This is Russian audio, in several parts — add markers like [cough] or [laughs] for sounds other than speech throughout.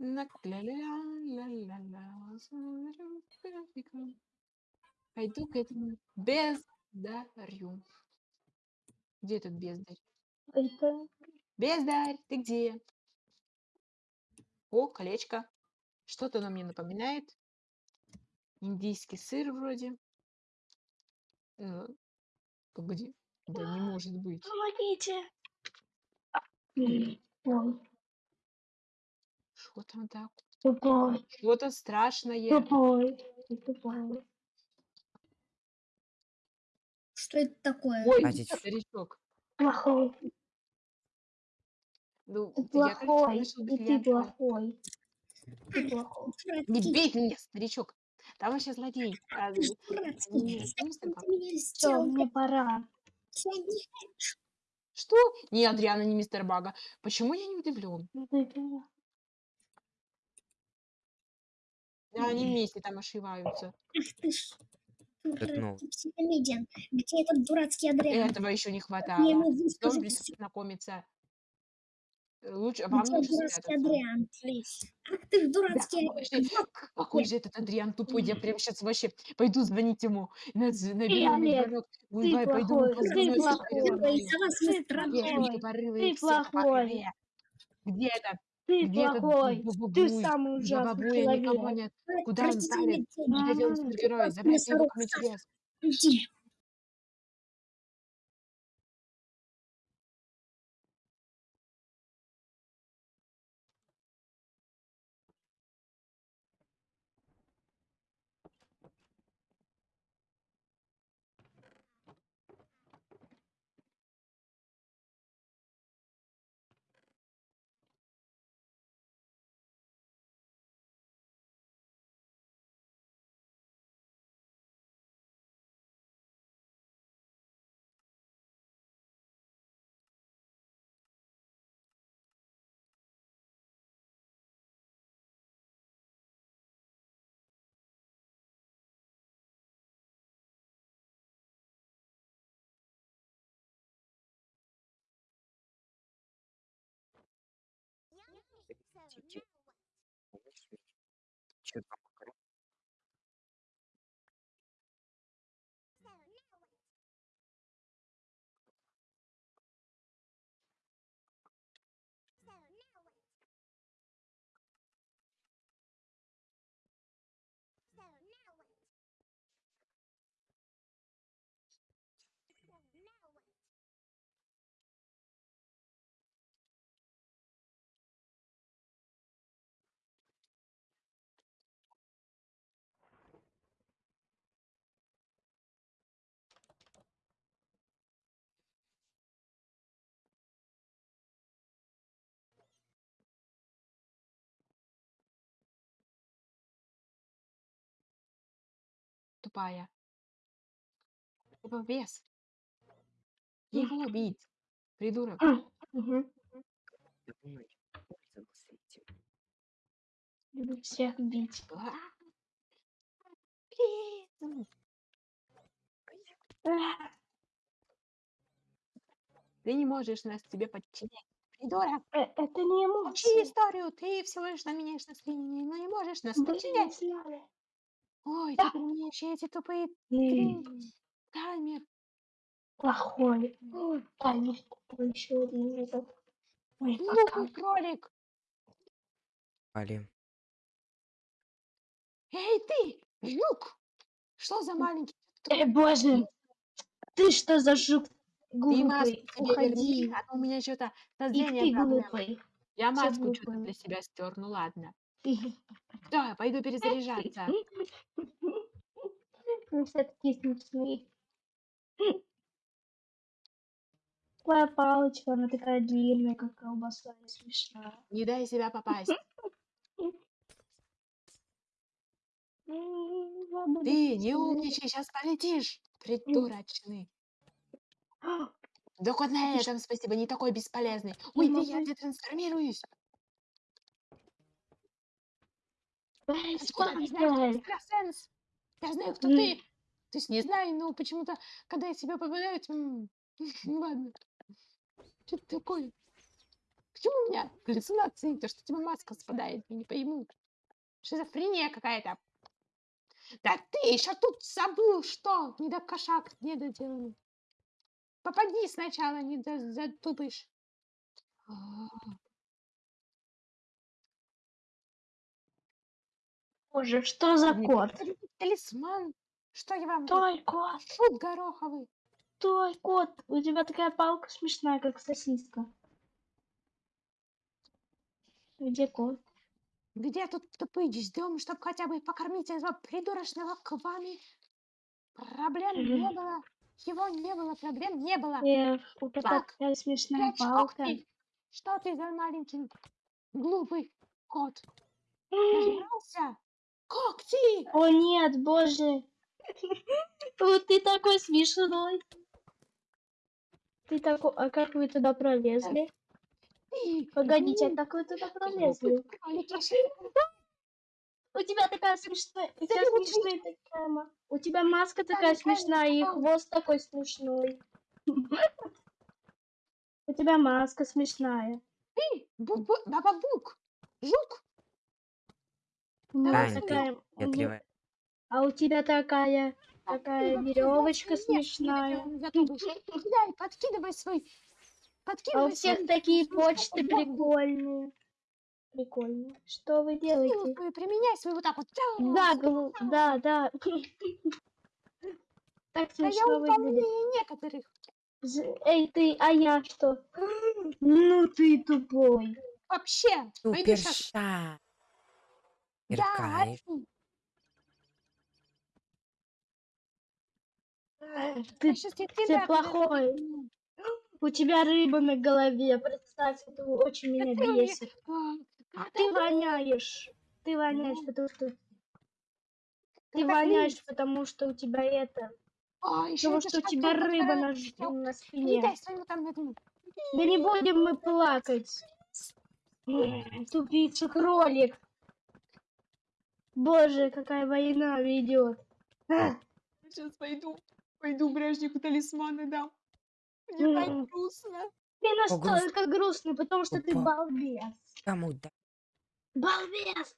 На ля-ля-ля-ля-ля, смотрю в графиком. Пойду к этому бездарю. Где этот бездарь? Это... Бездарь, ты где? О, колечко. Что-то оно мне напоминает. Индийский сыр вроде. Э, погоди. Да не [gasps] может быть. Помогите! Ой, Что там так? тупой, Что-то страшное. тупой, тупой. Что это такое? Ой, Хватит. старичок. Плохой, Ну, ты я, плохой, нашел и ты плохой. Ты плохой. Не бейте меня, старичок. Там вообще злодей. А, Все, мне пора. я Что? Не, Адриана, не мистер Бага. Почему я не удивлен? Да, они вместе там ошиваются. Ах ты ж Пятно. дурацкий психомедиан. Где этот дурацкий Адриан? Этого еще не хватало. мне ему всё? знакомиться. Э, Лучше, вам Где лучше дурацкий. Адриан? Ах ты ж Да, дурацкий какой же, Адриан. к- какой же этот Адриан тупой. Я прям сейчас вообще пойду звонить ему. На- з- Наберу Ты, ему Олег, ты плохой, ты плохой. Ты плохой. Где это? Ты Где этот плохой, ты бабабуй? самый ужасный Бабабуя никого человек. нет. Куда он отвратительный давит? день. Что делать М, супергерой? Забрать его к мне 就就 Тупая. Тупо вес. Его убить. Придурок. Этим. Люблю всех бить. Ты не можешь нас себе подчинять. Придурок. э, Это не Учи эмоции. историю. Ты всего лишь на меняешь настроение, но не можешь нас подчинять. Ой, Да. ты применяешь эти тупые Блин, три- таймер. Плохой. Таймер такой еще один этот. Ой, пока. Глупый кролик. Али. Эй, ты, жук. Что за маленький? Эй, боже, ты что за жук Ты маску глупый? себе верни, Уходи. а то у меня что-то И ты проблемы. глупый. Я Все маску что-то глупые. для себя стер. Ну ладно. Да, пойду перезаряжаться. [laughs] Ну, все-таки смешные. Твоя палочка, она такая длинная, как колбаса, и смешная. Не дай себя попасть. Ты не умничай, сейчас полетишь. Придурочный. [gasps] Да хоть на этом спасибо, не такой бесполезный. Ой, ты, я могу- детрансформируюсь. Эй, Откуда ты знаешь, что экстрасенс? Я знаю, кто ты. То есть не знаю, но почему-то, когда я себя попадают, м, [laughs] ну ладно. Что это такое? Почему у меня галлюцинации? То, что у тебя маска спадает, я не пойму. Шизофрения какая-то. Да ты еще тут забыл, что? Не до кошак недоделанный. Попади сначала, не до- затупишь. Боже, что за кот? Талисман. Что я вам? Стой, кот, Шут гороховый. стой, кот. У тебя такая палка смешная, как сосиска. Где кот? Где тут тупый ждем, чтобы хотя бы покормить этого придурочного квами? Проблем не Мгм. было. Его не было, проблем не было. Эх, у кота Так, такая смешная Прячь палка. когти. Что ты за маленький глупый кот? Нажрался? Когти! О нет, боже. Вот ты такой смешной. Ты такой... А как вы туда пролезли? Ты Погодите, а глупый как вы туда пролезли? У тебя такая смешная... У тебя смешная такая... У тебя маска такая смешная, и хвост такой смешной. [laughs] У тебя маска смешная. Ты, бу-бу- баба-бук, жук. У меня Тань, ты такая... у меня- Ветревая. А у тебя такая... А Такая веревочка смешная. Кидай, [laughs] подкидывай свой. А у Подкидывай всех свой такие почты прикольные. Прикольные. Что вы делаете? применяй свою вот так вот. Да, да, да. [laughs] Так смешно выглядит. умнее некоторых. Эй, ты, а я что? Ну ты тупой. Вообще. Суперша. Ори. Ты, ты плохой. [gasps] у тебя рыба на голове. Представь, это очень меня бесит. А, Ты воняешь. Ты воняешь, потому что... Ты воняешь, потому что у тебя это... А, Потому что у тебя рыба на, на спине. Да не будем мы плакать. Тупица кролик. Боже, какая война ведет. Сейчас пойду. Пойду бражнику талисманы дам. Мне так грустно. Ты грустно. настолько грустный, потому что ты Опа. балбес. Кому да? Балбес!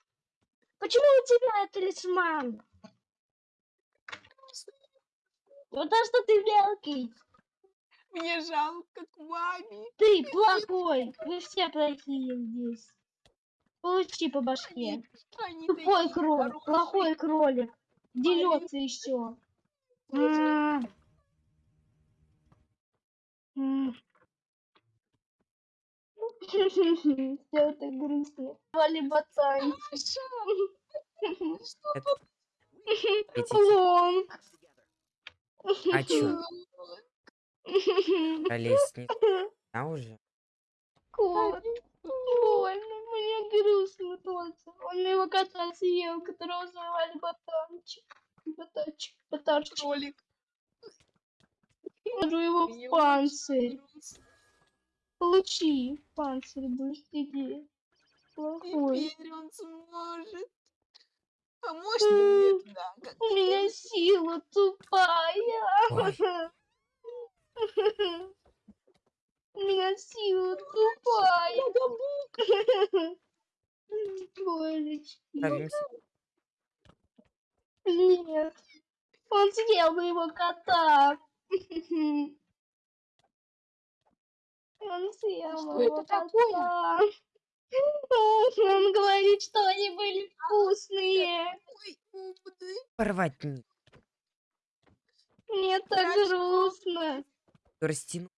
Почему у тебя талисман? Потому что ты мелкий. Мне жалко к маме. Ты плохой. Вы все плохие здесь. Получи по башке. Тупой кролик, плохой кролик. Дерется еще. [laughs] Все это грустно. Вали. [laughs] Эти Лонг. А чё? [laughs] Пролезть не а уже? Кот. Больно, мне грустно тоже. Он его кота съел, которого звали Ботанчик. Ботанчик, Ботанчик. Кролик. Положу его Мне в панцирь. Получи панцирь, будешь сидеть. Плохой. Теперь он сможет. А можно мне туда? У меня сила тупая. Ой, [laughs] Сила тупая. Божечки. Нет. Он съел моего кота. Он съел Что моего это такое? кота. Он говорит, что они были вкусные. Порвать не. Мне так грустно. Растяну.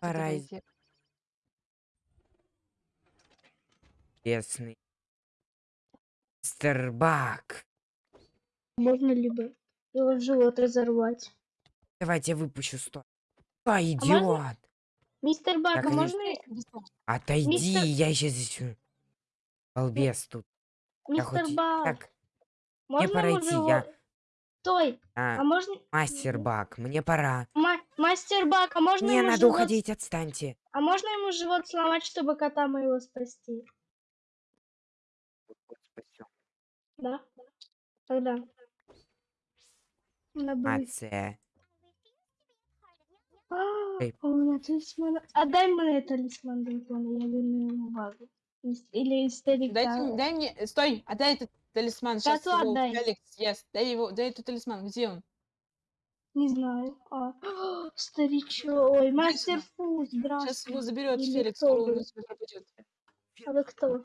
Пора давай из- я- Бесный. Мистербак. Можно либо его в живот разорвать. Давайте я выпущу сто. А, можно- идиот! Мистер Бак, а можно... Отойди, Мистер- я сейчас... Балбес тут. Я Мистер хоть... Бак, Так, можно пора ему идти, живот... я- Стой, а, а можно... мастер Бак, мне пора. Ма- Мастер Бак, а можно Мне ему надо живот... уходить, отстаньте. А можно ему живот сломать, чтобы кота моего спасти? Да? Тогда. Надо. Эй. А у меня талисман. Отдай мне талисман дракона, я верну ему базу. Из- Или старика. м- дай мне, стой, отдай этот талисман, сейчас Коту его отдай. Алекс съест. Дай его, дай этот талисман, где он? Не знаю. А, [gasps] старичок. Ой, мастер. Фу, Сейчас здравствуй. его заберет Или Феликс, кто он тебя пропадет. А вы кто?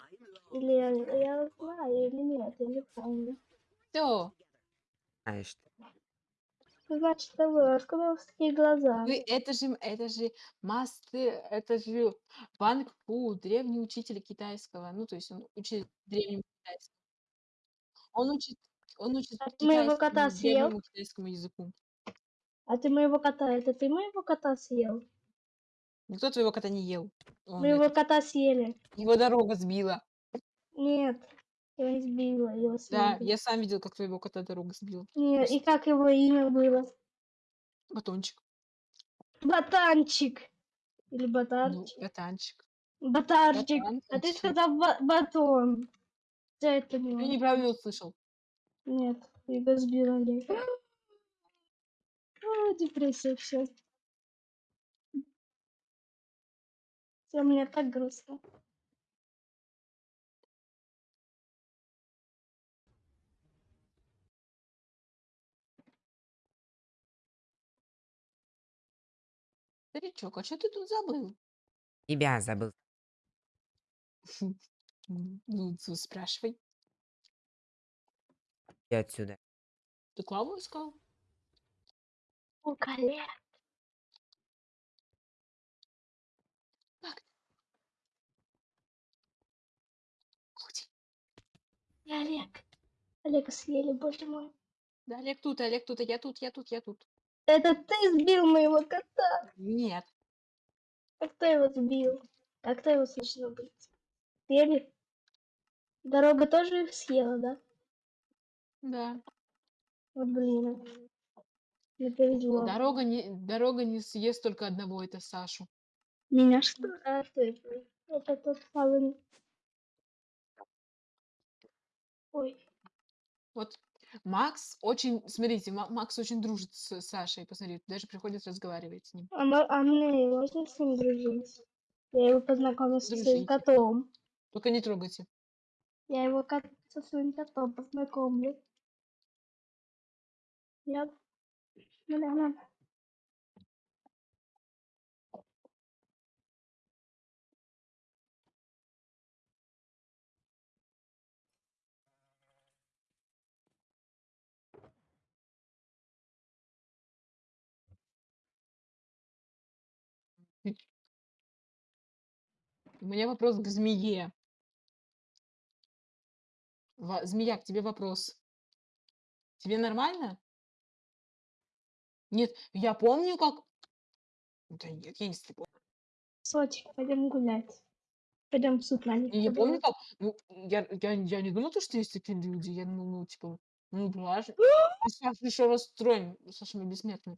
Или я, я знаю, или нет, я не помню. Все, Знаешь ты. Значит, это вы, откуда у вас такие глаза? вы, это же, это же мастер, это же Ванг Фу, древний учитель китайского. Ну, то есть он учит древнему китайскому. Он учит, он учит А ты моего кота съел? китайскому языку. А ты моего кота, это ты моего кота съел? Никто твоего кота не ел. Он Моего это- кота съели. его дорога сбила. Нет, я не сбила его Да, съели. я сам видел, как твоего кота дорога сбила. Нет, и как его имя было? Батончик. Ботанчик. Или Ну, ботарчик. батанчик. Ботарчик. Ботан, А ты сказал ба- батон. Я это Ты поняла. неправильно услышал. Нет, его сбила Олег. А, депрессия, все. Все, мне так грустно. Старичок, а что ты тут забыл? Тебя забыл. [laughs] М, Ну, ц- спрашивай. Иди отсюда. Ты Клаву искал? О, коллег. Где? И Олег. Олега съели, боже мой. Да, Олег тут, Олег тут, а я тут, я тут, я тут. Это ты сбил моего кота. Нет. А кто его сбил? А кто его слышно быть? Съели? Дорога тоже их съела, да? Да. Вот блин. Не повезло. Дорога не, дорога не съест только одного, это Сашу. Меня что? А что это? Это тот самый... Ой. Вот Макс очень, смотрите, Ма- Макс очень дружит с Сашей, посмотри, даже приходит разговаривать с ним. А, мо- а мне можно с ним дружить? Я его познакомлю со своим котом. Только не трогайте. Я его кот со своим котом познакомлю. Я... Бля, У меня вопрос к змее. Ва- Змея, к тебе вопрос. Тебе нормально? Нет, я помню, как... Да нет, я не слепой. Сочек, пойдем гулять. Пойдем в суд на них. Я, я помню, как... Ну, я, я, я не думала, то, что есть такие люди. Я думала, ну, типа, ну. [gasps] И Саша еще расстроен. Саша, мы бессмертный.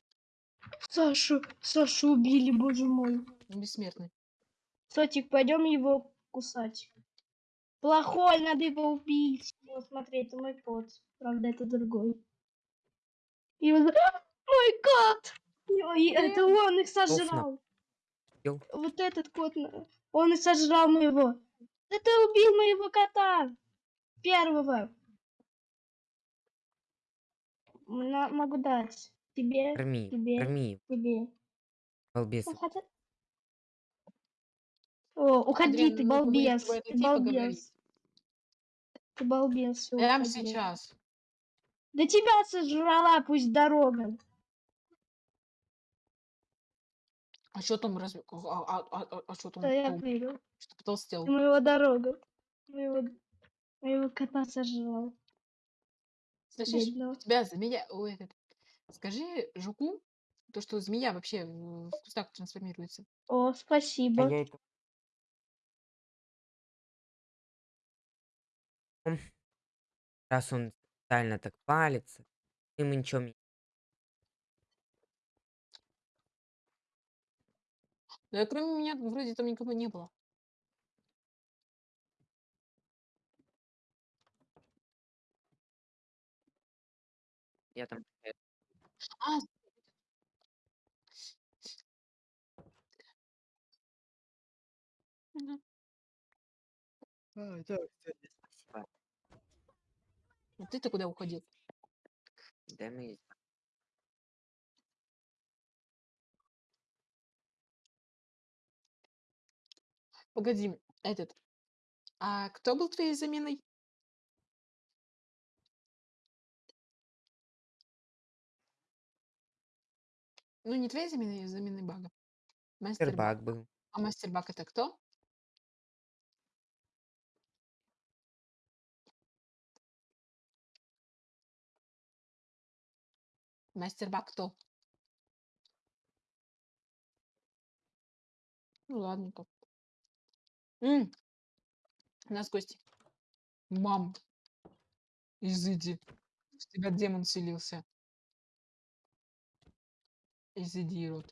Сашу, Сашу убили, боже мой. Мы бессмертный. Сотик, пойдем его кусать. Плохой, надо его убить. Вот смотри, это мой кот. Правда, это другой. Его... за- А, Мой кот! Ой, это он их сожрал. Вот этот кот, он и сожрал моего. Да ты убил моего кота. Первого. На- могу дать. Тебе, Корми, тебе, корми, тебе. балбес. Ну, хотя- О, уходи, Адриан, ты балбес, ты балбес. Ты балбес, Прямо сейчас. Да тебя сожрала, пусть дорога. А что там разве... А, а, а, а, что там? Да я понял. Что потолстел? Моего дорога. Моего, моего кота сожрал. Слышишь? Бедного. У тебя змея... Ой, этот... Скажи жуку, то, что змея вообще в кустах трансформируется. О, А спасибо. я это... Раз он специально так палится, ему ничего не... Ну, и кроме меня, вроде там никого не было. Я там... А, А, да, кстати. А ты-то куда уходил? Да мы Погоди, этот. А кто был твоей заменой? Ну, не твоей заменой, а заменой бага. Мастер баг. Сбербак был. А мастер баг это кто? Мастер баг кто? Ну, ладненько. М, У нас гости. Мам, изыди. В тебя демон селился. Изыди, рот.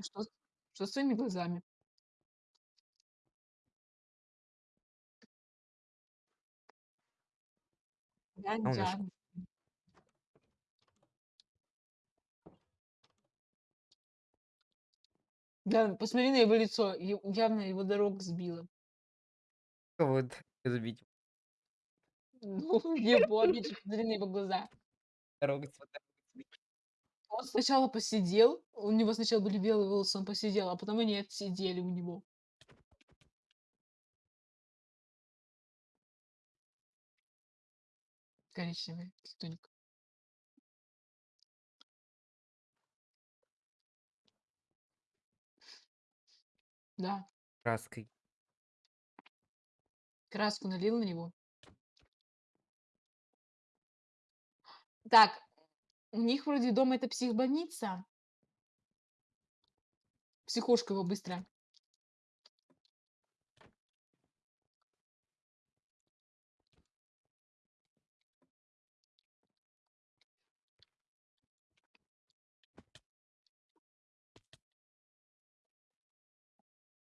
Что, что с твоими глазами? Нас я- Да, посмотри на его лицо. Явно его дорог сбила. вот забить Ну, [laughs] его, же, посмотри на его глаза. вот сбить. Он сначала посидел, у него сначала были белые волосы, он посидел, а потом они отсидели у него. Коричневый тоник. Да, краской. краску налил на него. Так, у них вроде дома это психбольница. Психушка его быстро.